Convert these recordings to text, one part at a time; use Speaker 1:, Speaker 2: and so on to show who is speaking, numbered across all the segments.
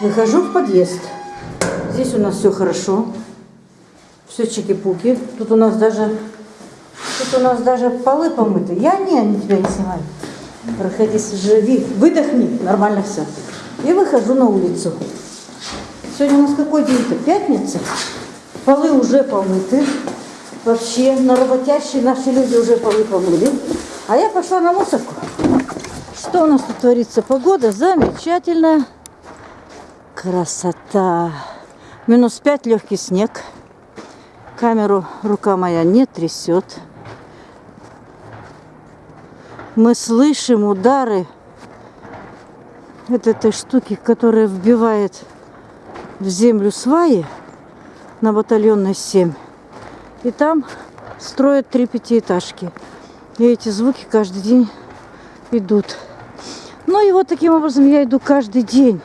Speaker 1: Выхожу в подъезд. Здесь у нас все хорошо. Все чики-пуки. Тут у нас даже тут у нас даже полы помыты. Я не, не тебя не снимаю. Проходи, живи, выдохни, нормально все. И выхожу на улицу. Сегодня у нас какой день-то? Пятница. Полы уже помыты. Вообще, на работящие наши люди уже полы помыли. А я пошла на мусорку. Что у нас тут творится? Погода замечательная. Красота. Минус пять, легкий снег. Камеру рука моя не трясет. Мы слышим удары вот этой штуки, которая вбивает в землю сваи на батальонной 7. И там строят три пятиэтажки. И эти звуки каждый день идут. Ну и вот таким образом я иду каждый день,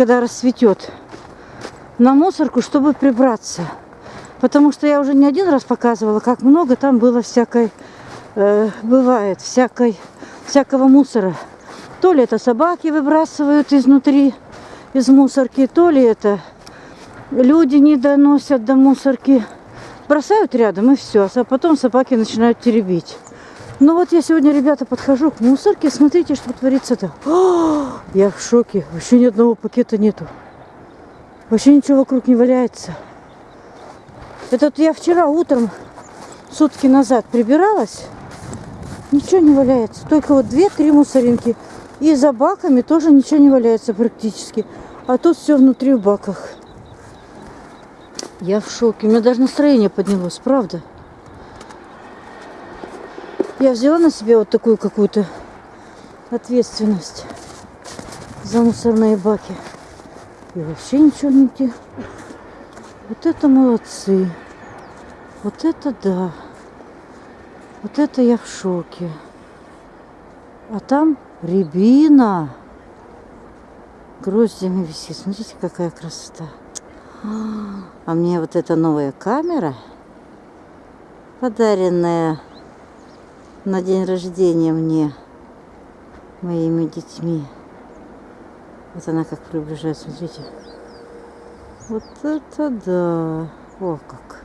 Speaker 1: когда рассветет, на мусорку, чтобы прибраться. Потому что я уже не один раз показывала, как много там было всякой, э, бывает, всякой, всякого мусора. То ли это собаки выбрасывают изнутри, из мусорки, то ли это люди не доносят до мусорки. Бросают рядом и все, а потом собаки начинают теребить. Ну вот я сегодня, ребята, подхожу к мусорке, смотрите, что творится-то. Я в шоке, вообще ни одного пакета нету. Вообще ничего вокруг не валяется. Это вот я вчера утром, сутки назад прибиралась, ничего не валяется. Только вот две-три мусоринки. И за баками тоже ничего не валяется практически. А тут все внутри в баках. Я в шоке. У меня даже настроение поднялось, правда. Я взяла на себя вот такую какую-то ответственность за мусорные баки. И вообще ничего не где. Вот это молодцы. Вот это да. Вот это я в шоке. А там рябина гроздями висит. Смотрите, какая красота. А мне вот эта новая камера, подаренная на день рождения мне моими детьми. Вот она как приближается, смотрите. Вот это да. О, как.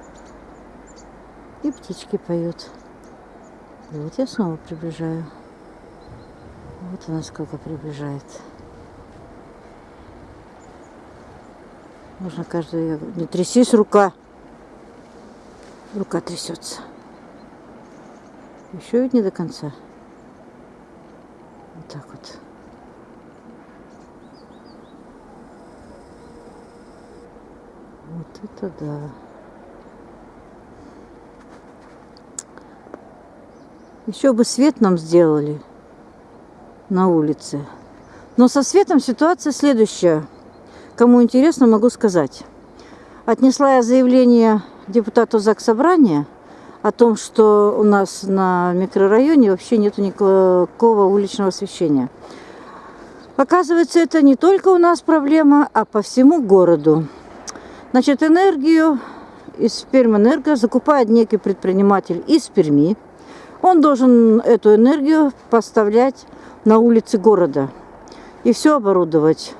Speaker 1: И птички поют. И вот я снова приближаю. Вот она сколько приближает. Можно каждую... Не трясись, рука. Рука трясется. Еще ведь не до конца. Вот так вот. Вот это да. Еще бы свет нам сделали на улице. Но со светом ситуация следующая. Кому интересно, могу сказать. Отнесла я заявление депутату ЗАГС Собрания о том, что у нас на микрорайоне вообще нету никакого уличного освещения. Оказывается, это не только у нас проблема, а по всему городу. Значит, энергию из Пермэнерго закупает некий предприниматель из Перми. Он должен эту энергию поставлять на улицы города и все оборудовать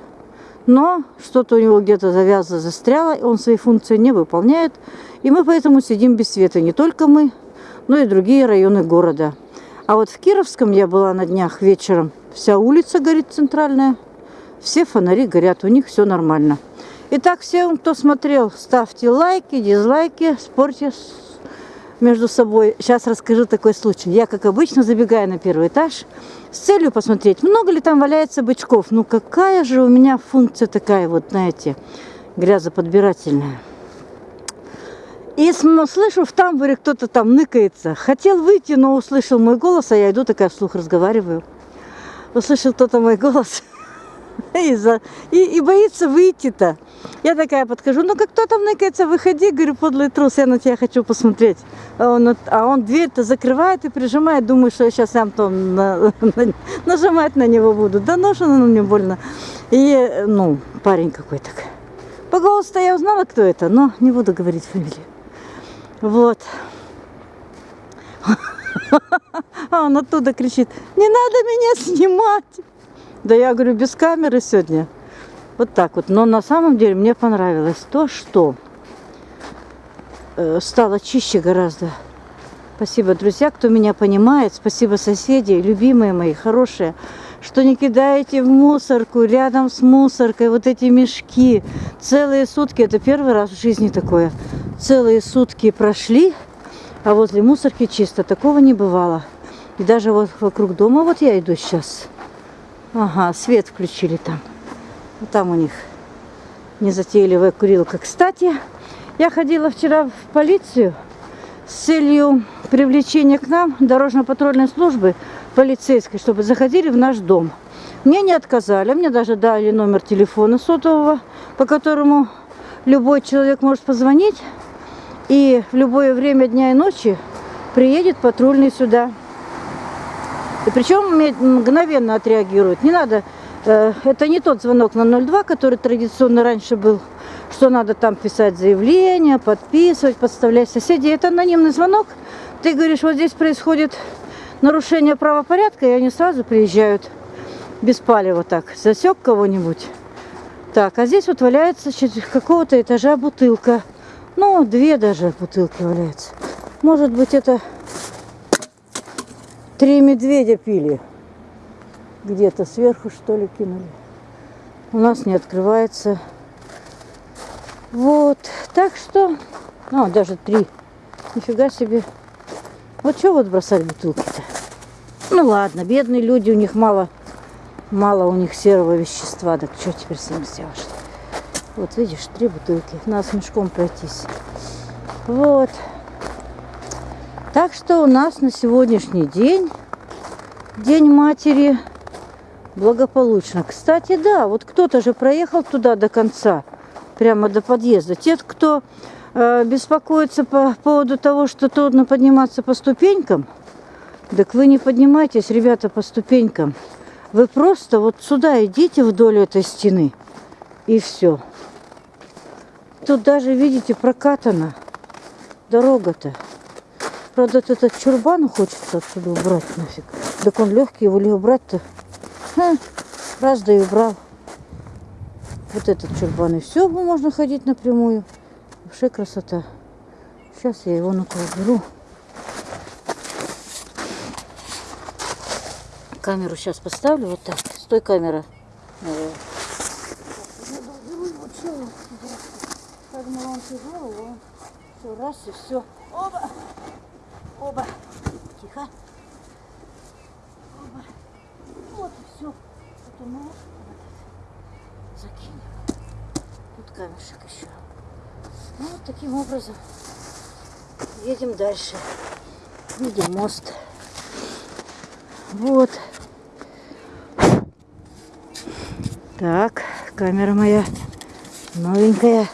Speaker 1: но что-то у него где-то завязано, застряло, и он свои функции не выполняет. И мы поэтому сидим без света. Не только мы, но и другие районы города. А вот в Кировском я была на днях вечером. Вся улица горит центральная. Все фонари горят, у них все нормально. Итак, всем, кто смотрел, ставьте лайки, дизлайки, спорьте между собой. Сейчас расскажу такой случай. Я, как обычно, забегаю на первый этаж с целью посмотреть, много ли там валяется бычков. Ну, какая же у меня функция такая, вот, знаете, грязоподбирательная. И слышу, в тамбуре кто-то там ныкается. Хотел выйти, но услышал мой голос, а я иду такая вслух разговариваю. Услышал кто-то мой голос и, за, и, и боится выйти-то. Я такая подхожу, ну как кто там ныкается, выходи, говорю, подлый трус, я на тебя хочу посмотреть. А он, а он дверь-то закрывает и прижимает, думаю, что я сейчас сам там на, на, нажимать на него буду. Да ну что мне больно. И, ну, парень какой-то. По голосу-то я узнала, кто это, но не буду говорить фамилию. Вот. А он оттуда кричит, не надо меня снимать. Да я говорю, без камеры сегодня. Вот так вот. Но на самом деле мне понравилось то, что э, стало чище гораздо. Спасибо, друзья, кто меня понимает. Спасибо, соседи, любимые мои, хорошие, что не кидаете в мусорку рядом с мусоркой вот эти мешки. Целые сутки, это первый раз в жизни такое. Целые сутки прошли, а возле мусорки чисто. Такого не бывало. И даже вот вокруг дома, вот я иду сейчас. Ага, свет включили там. Там у них незатейливая курилка. Кстати, я ходила вчера в полицию с целью привлечения к нам дорожно-патрульной службы полицейской, чтобы заходили в наш дом. Мне не отказали, мне даже дали номер телефона сотового, по которому любой человек может позвонить, и в любое время дня и ночи приедет патрульный сюда. И причем мгновенно отреагирует. Не надо, э, это не тот звонок на 02, который традиционно раньше был, что надо там писать заявление, подписывать, подставлять соседей. Это анонимный звонок. Ты говоришь, вот здесь происходит нарушение правопорядка, и они сразу приезжают без палева так. Засек кого-нибудь. Так, а здесь вот валяется какого-то этажа бутылка. Ну, две даже бутылки валяются. Может быть, это Три медведя пили. Где-то сверху, что ли, кинули. У нас не открывается. Вот. Так что... А, даже три. Нифига себе. Вот что вот бросать бутылки-то? Ну ладно, бедные люди, у них мало, мало у них серого вещества. Так что теперь с ним сделаешь? Вот видишь, три бутылки. Надо с мешком пройтись. Вот. Так что у нас на сегодняшний день, День матери, благополучно. Кстати, да, вот кто-то же проехал туда до конца, прямо до подъезда. Те, кто э, беспокоится по поводу того, что трудно подниматься по ступенькам, так вы не поднимайтесь, ребята, по ступенькам. Вы просто вот сюда идите вдоль этой стены, и все. Тут даже, видите, прокатана дорога-то. Правда, этот чурбан хочется отсюда убрать нафиг. Так он легкий, его ли убрать-то? Раз, да и убрал. Вот этот чурбан. И все, можно ходить напрямую. Вообще красота. Сейчас я его ну-ка уберу. Камеру сейчас поставлю вот так. Стой, камера. Все, раз и все. Оба! Оба. Тихо. Оба. Вот и все. Потом мы вот закинем. Тут камешек еще. Ну, вот таким образом едем дальше. Видим мост. Вот. Так, камера моя новенькая.